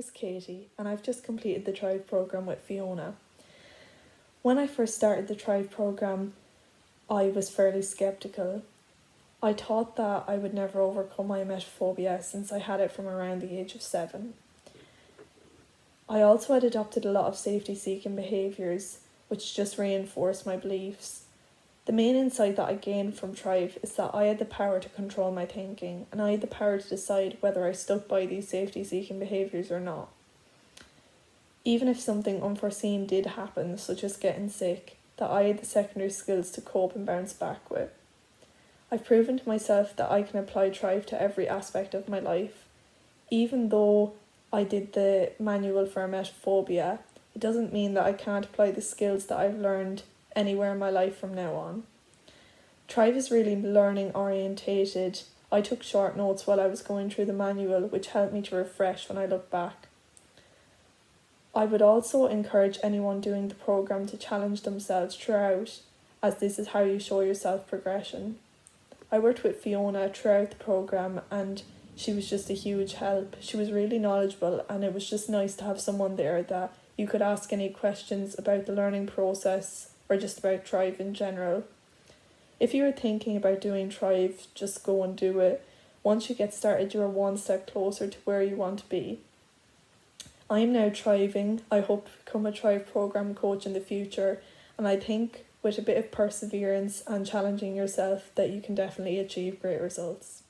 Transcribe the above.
is Katie, and I've just completed the Thrive programme with Fiona. When I first started the Thrive programme, I was fairly skeptical. I thought that I would never overcome my emetophobia since I had it from around the age of seven. I also had adopted a lot of safety seeking behaviours, which just reinforced my beliefs. The main insight that I gained from Thrive is that I had the power to control my thinking and I had the power to decide whether I stuck by these safety seeking behaviours or not. Even if something unforeseen did happen, such as getting sick, that I had the secondary skills to cope and bounce back with. I've proven to myself that I can apply Thrive to every aspect of my life. Even though I did the manual for emetophobia, it doesn't mean that I can't apply the skills that I've learned anywhere in my life from now on. Thrive is really learning orientated. I took short notes while I was going through the manual, which helped me to refresh when I look back. I would also encourage anyone doing the programme to challenge themselves throughout, as this is how you show yourself progression. I worked with Fiona throughout the programme and she was just a huge help. She was really knowledgeable and it was just nice to have someone there that you could ask any questions about the learning process or just about Thrive in general. If you are thinking about doing Thrive, just go and do it. Once you get started, you're one step closer to where you want to be. I am now thriving. I hope to become a Thrive program coach in the future, and I think with a bit of perseverance and challenging yourself that you can definitely achieve great results.